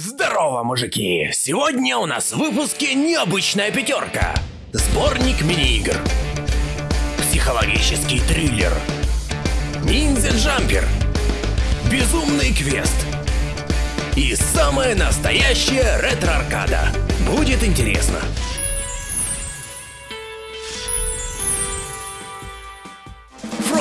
Здорово, мужики! Сегодня у нас в выпуске необычная пятерка. Сборник мини-игр. Психологический триллер. Ниндзя-джампер. Безумный квест. И самая настоящая ретро-аркада. Будет интересно.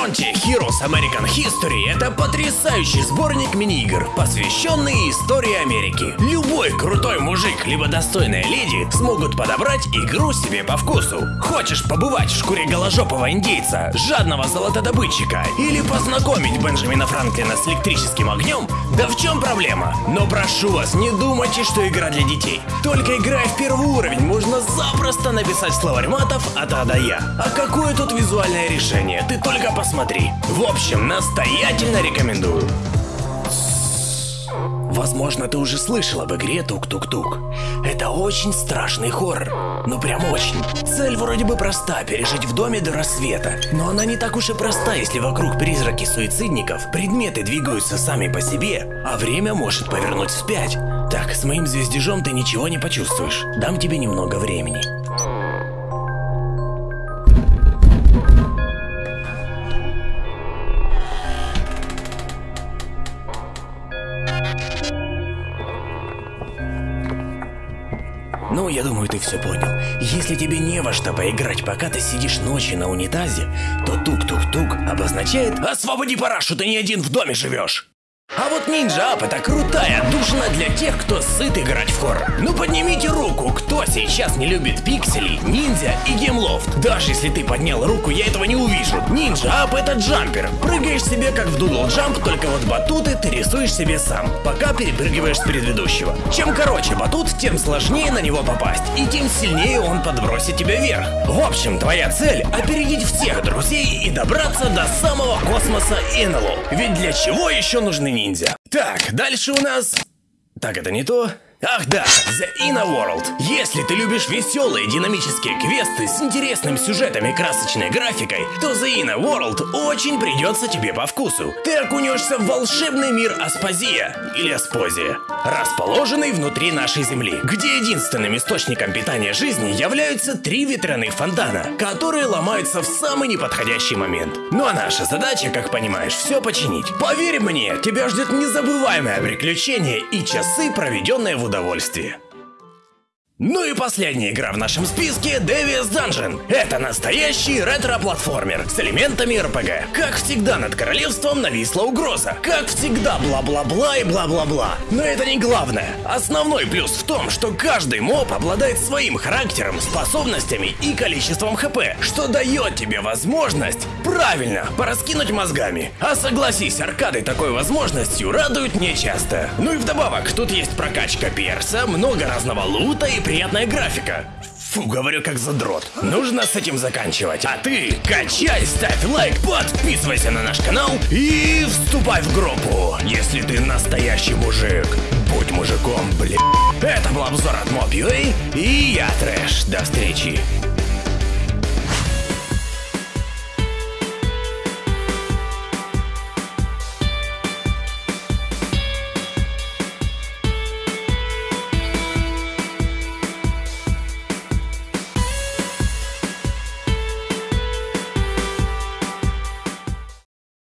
Frontier Heroes American History — это потрясающий сборник мини-игр, посвященный истории Америки. Любой крутой мужик, либо достойная леди смогут подобрать игру себе по вкусу. Хочешь побывать в шкуре голожопого индейца, жадного золотодобытчика, или познакомить Бенджамина Франклина с электрическим огнем? Да в чем проблема? Но прошу вас, не думайте, что игра для детей. Только играя в первый уровень, можно запросто написать словарь матов от А до Я. А какое тут визуальное решение? Ты только посмотри. В общем, настоятельно рекомендую. Возможно, ты уже слышал об игре Тук-Тук-Тук. Это очень страшный хоррор. Ну прям очень. Цель вроде бы проста, пережить в доме до рассвета. Но она не так уж и проста, если вокруг призраки суицидников, предметы двигаются сами по себе, а время может повернуть вспять. Так, с моим звездежом ты ничего не почувствуешь. Дам тебе немного времени. Ну, я думаю, ты все понял. Если тебе не во что поиграть, пока ты сидишь ночью на унитазе, то тук-тук-тук обозначает «Освободи парашу, ты не один в доме живешь!» А вот Ninja Up это крутая душина для тех, кто сыт играть в хоррор. Ну поднимите руку, кто сейчас не любит пикселей, ниндзя и Gameloft. Даже если ты поднял руку, я этого не увижу. Ninja Up это джампер. Прыгаешь себе как в Doodle Jump, только вот батуты ты рисуешь себе сам, пока перепрыгиваешь с предыдущего. Чем короче батут, тем сложнее на него попасть, и тем сильнее он подбросит тебя вверх. В общем, твоя цель — опередить всех друзей и добраться до самого космоса на НЛО. Ведь для чего еще нужны ниндзя. Так, дальше у нас... Так, это не то. Ах да, The Inner World. Если ты любишь веселые динамические квесты с интересным сюжетом и красочной графикой, то The Inner World очень придется тебе по вкусу. Ты окунешься в волшебный мир Аспазия, или Аспозия, расположенный внутри нашей Земли, где единственным источником питания жизни являются три ветряных фонтана, которые ломаются в самый неподходящий момент. Ну а наша задача, как понимаешь, все починить. Поверь мне, тебя ждет незабываемое приключение и часы, проведенные в удовольствие. Ну и последняя игра в нашем списке Devious Dungeon. Это настоящий ретро-платформер с элементами РПГ. Как всегда над королевством нависла угроза. Как всегда бла-бла-бла и бла-бла-бла. Но это не главное. Основной плюс в том, что каждый моб обладает своим характером, способностями и количеством хп, что дает тебе возможность правильно пораскинуть мозгами. А согласись, аркады такой возможностью радуют нечасто. Ну и вдобавок, тут есть прокачка перса, много разного лута и приятная графика. Фу, говорю как задрот. Нужно с этим заканчивать. А ты качай, ставь лайк, подписывайся на наш канал и вступай в группу, если ты настоящий мужик. Будь мужиком, блин. Это был обзор от Mob.ua и я Трэш. До встречи.